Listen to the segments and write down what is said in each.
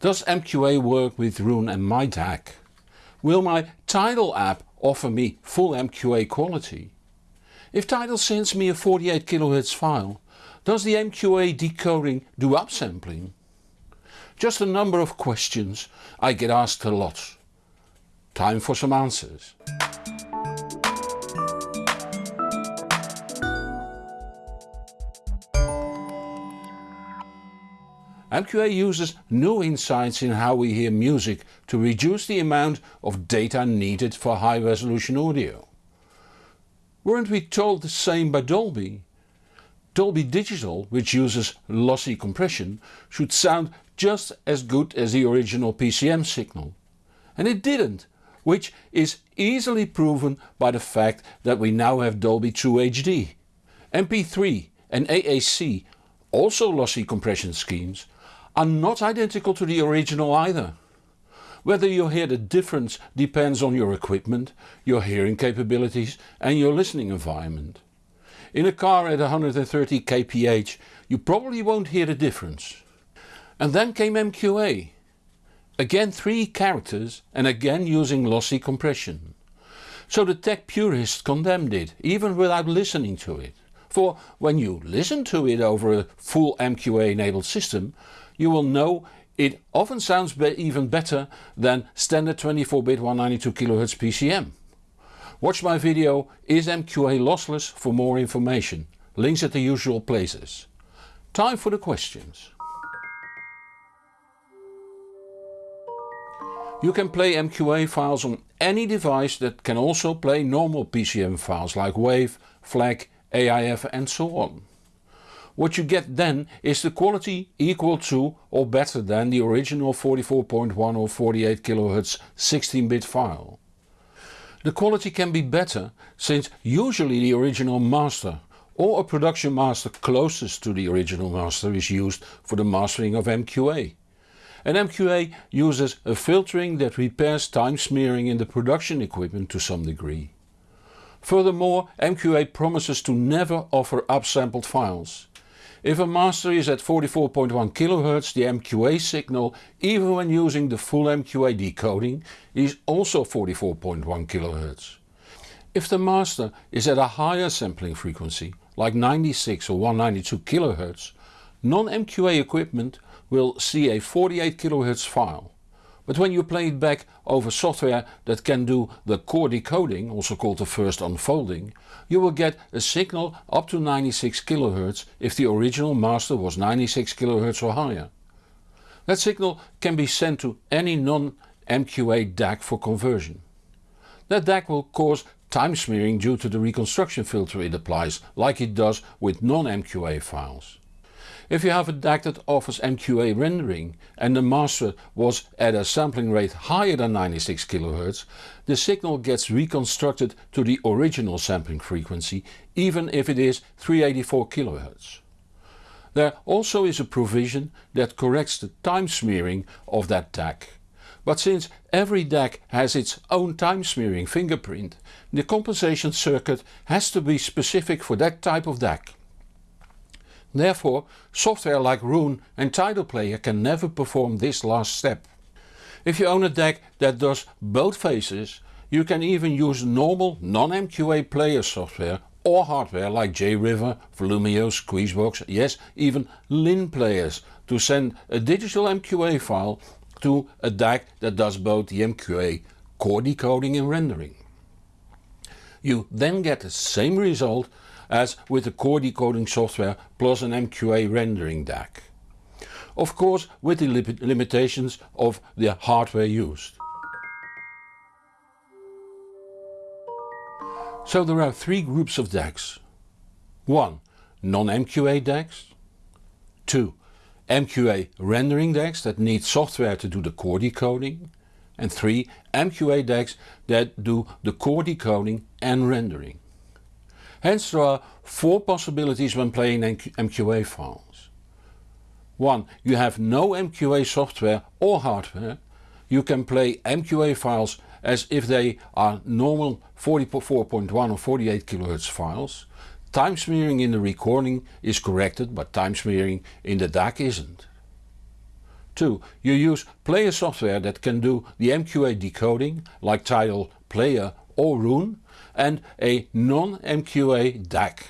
Does MQA work with Roon and my DAC? Will my Tidal app offer me full MQA quality? If Tidal sends me a 48 kHz file, does the MQA decoding do upsampling? Just a number of questions I get asked a lot. Time for some answers. MQA uses new insights in how we hear music to reduce the amount of data needed for high resolution audio. Weren't we told the same by Dolby? Dolby Digital, which uses lossy compression, should sound just as good as the original PCM signal. And it didn't, which is easily proven by the fact that we now have Dolby True HD. MP3 and AAC, also lossy compression schemes, are not identical to the original either. Whether you hear the difference depends on your equipment, your hearing capabilities and your listening environment. In a car at 130 kph you probably won't hear the difference. And then came MQA. Again 3 characters and again using lossy compression. So the tech purists condemned it, even without listening to it. For when you listen to it over a full MQA enabled system you will know it often sounds be even better than standard 24-bit 192 kHz PCM. Watch my video Is MQA lossless for more information. Links at the usual places. Time for the questions. You can play MQA files on any device that can also play normal PCM files like WAV, FLAC, AIF and so on. What you get then is the quality equal to or better than the original 44.1 or 48 kHz 16-bit file. The quality can be better since usually the original master or a production master closest to the original master is used for the mastering of MQA. And MQA uses a filtering that repairs time smearing in the production equipment to some degree. Furthermore MQA promises to never offer upsampled files. If a master is at 44.1 kHz the MQA signal, even when using the full MQA decoding, is also 44.1 kHz. If the master is at a higher sampling frequency, like 96 or 192 kHz, non-MQA equipment will see a 48 kHz file. But when you play it back over software that can do the core decoding, also called the first unfolding, you will get a signal up to 96 kHz if the original master was 96 kHz or higher. That signal can be sent to any non-MQA DAC for conversion. That DAC will cause time smearing due to the reconstruction filter it applies, like it does with non-MQA files. If you have a DAC that offers MQA rendering and the master was at a sampling rate higher than 96 kHz, the signal gets reconstructed to the original sampling frequency even if it is 384 kHz. There also is a provision that corrects the time smearing of that DAC. But since every DAC has its own time smearing fingerprint, the compensation circuit has to be specific for that type of DAC. Therefore software like Roon and Tidal Player can never perform this last step. If you own a DAC that does both phases you can even use normal non-MQA player software or hardware like JRiver, Volumio, Squeezebox, yes even Linn players to send a digital MQA file to a DAC that does both the MQA core decoding and rendering. You then get the same result as with the core decoding software plus an MQA rendering DAC. Of course with the limitations of the hardware used. So there are three groups of DACs. 1. Non-MQA DACs. 2. MQA rendering DACs that need software to do the core decoding. And 3. MQA DACs that do the core decoding and rendering. Hence there are four possibilities when playing MQA files. 1. You have no MQA software or hardware. You can play MQA files as if they are normal 44.1 or 48 kHz files. Time smearing in the recording is corrected but time smearing in the DAC isn't. 2. You use player software that can do the MQA decoding like Tidal, Player or Roon and a non-MQA DAC.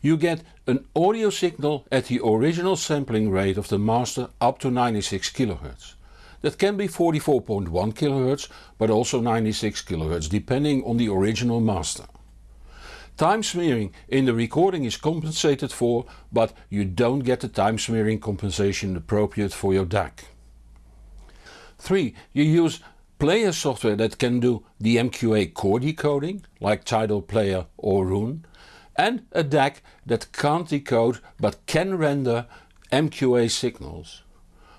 You get an audio signal at the original sampling rate of the master up to 96 kHz. That can be 44.1 kHz but also 96 kHz depending on the original master. Time smearing in the recording is compensated for but you don't get the time smearing compensation appropriate for your DAC. 3. You use player software that can do the MQA core decoding like Tidal Player or Roon and a DAC that can't decode but can render MQA signals.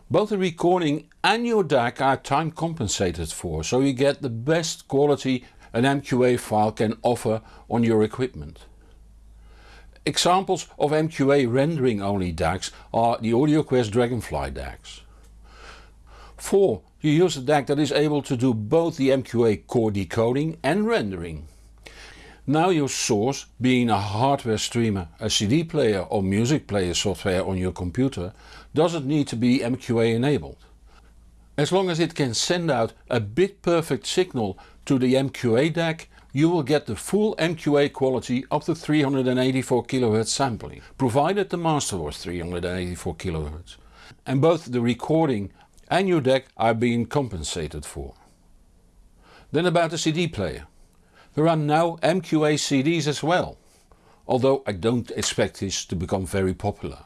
Both the recording and your DAC are time compensated for so you get the best quality an MQA file can offer on your equipment. Examples of MQA rendering only DACs are the AudioQuest Dragonfly DACs. 4. You use a DAC that is able to do both the MQA core decoding and rendering. Now your source, being a hardware streamer, a CD player or music player software on your computer, doesn't need to be MQA enabled. As long as it can send out a bit perfect signal to the MQA DAC you will get the full MQA quality of the 384 kHz sampling, provided the master was 384 kHz. And both the recording and your DAC are being compensated for. Then about the CD player. There are now MQA CDs as well, although I don't expect this to become very popular.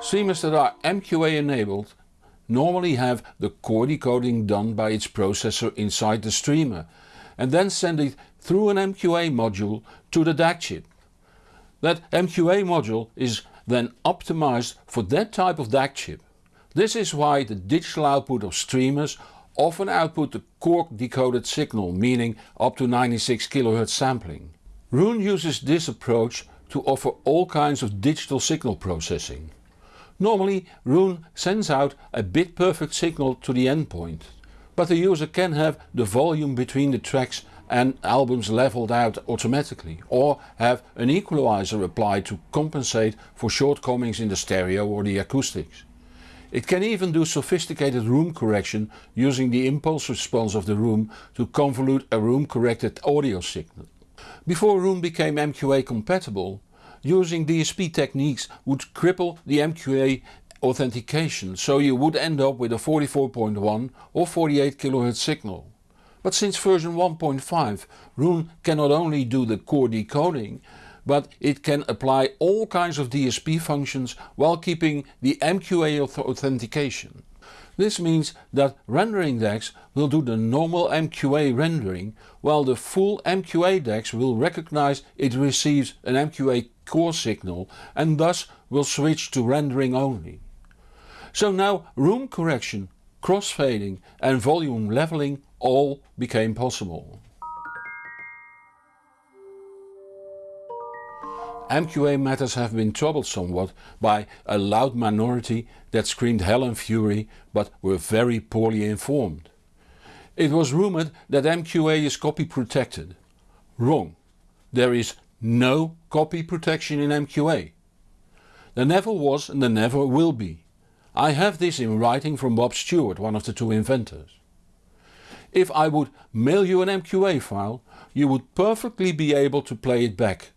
Streamers that are MQA enabled normally have the core decoding done by its processor inside the streamer and then send it through an MQA module to the DAC chip. That MQA module is then optimized for that type of DAC chip. This is why the digital output of streamers often output the core decoded signal meaning up to 96 kHz sampling. Roon uses this approach to offer all kinds of digital signal processing. Normally Roon sends out a bit perfect signal to the endpoint, but the user can have the volume between the tracks and albums leveled out automatically or have an equalizer applied to compensate for shortcomings in the stereo or the acoustics. It can even do sophisticated room correction using the impulse response of the room to convolute a room corrected audio signal. Before Roon became MQA compatible using DSP techniques would cripple the MQA authentication so you would end up with a 44.1 or 48 kHz signal. But since version 1.5 Roon can not only do the core decoding but it can apply all kinds of DSP functions while keeping the MQA authentication. This means that rendering DACs will do the normal MQA rendering while the full MQA DACs will recognize it receives an MQA core signal and thus will switch to rendering only. So now room correction, crossfading and volume leveling all became possible. MQA matters have been troubled somewhat by a loud minority that screamed hell and fury but were very poorly informed. It was rumoured that MQA is copy protected. Wrong. There is no copy protection in MQA. There never was and there never will be. I have this in writing from Bob Stuart, one of the two inventors. If I would mail you an MQA file you would perfectly be able to play it back.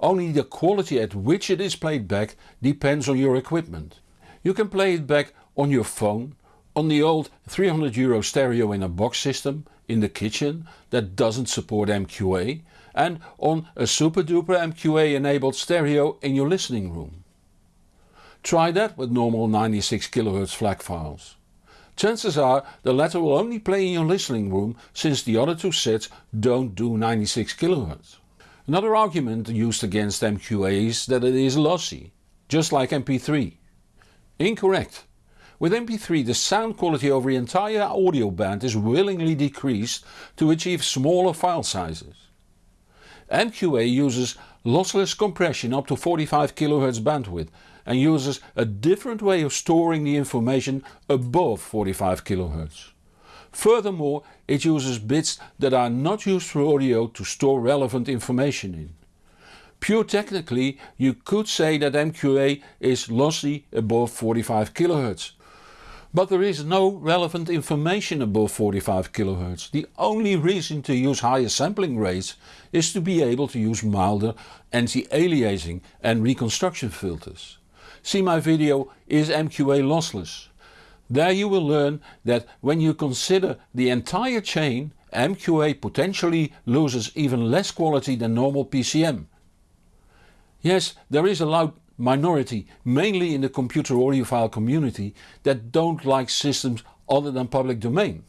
Only the quality at which it is played back depends on your equipment. You can play it back on your phone, on the old 300 euro stereo in a box system in the kitchen that doesn't support MQA and on a super duper MQA enabled stereo in your listening room. Try that with normal 96 kHz FLAC files. Chances are the latter will only play in your listening room since the other two sets don't do 96 kHz. Another argument used against MQA is that it is lossy, just like MP3. Incorrect. With MP3 the sound quality over the entire audio band is willingly decreased to achieve smaller file sizes. MQA uses lossless compression up to 45 kHz bandwidth and uses a different way of storing the information above 45 kHz. Furthermore it uses bits that are not used for audio to store relevant information in. Pure technically you could say that MQA is lossy above 45 kHz. But there is no relevant information above 45 kHz. The only reason to use higher sampling rates is to be able to use milder anti-aliasing and reconstruction filters. See my video Is MQA lossless? There you will learn that when you consider the entire chain MQA potentially loses even less quality than normal PCM. Yes, there is a loud minority, mainly in the computer audiophile community, that don't like systems other than public domain.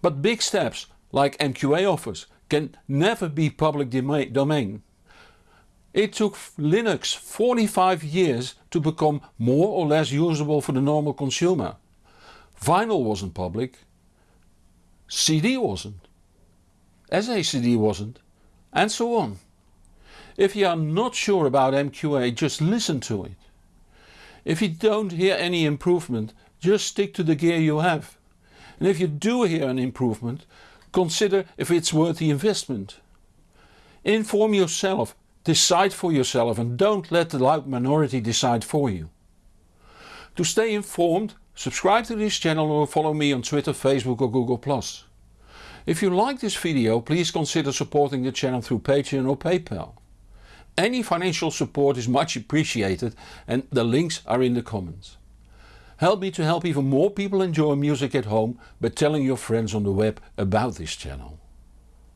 But big steps like MQA offers can never be public domain. It took Linux 45 years to become more or less usable for the normal consumer. Vinyl wasn't public, CD wasn't, SACD wasn't, and so on. If you are not sure about MQA just listen to it. If you don't hear any improvement just stick to the gear you have. And if you do hear an improvement consider if it's worth the investment. Inform yourself, decide for yourself and don't let the loud minority decide for you. To stay informed subscribe to this channel or follow me on Twitter, Facebook or Google+. If you like this video please consider supporting the channel through Patreon or PayPal. Any financial support is much appreciated and the links are in the comments. Help me to help even more people enjoy music at home by telling your friends on the web about this channel.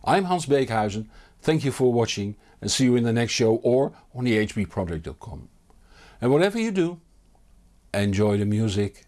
I'm Hans Beekhuizen, thank you for watching and see you in the next show or on the hbproject.com. And whatever you do, enjoy the music.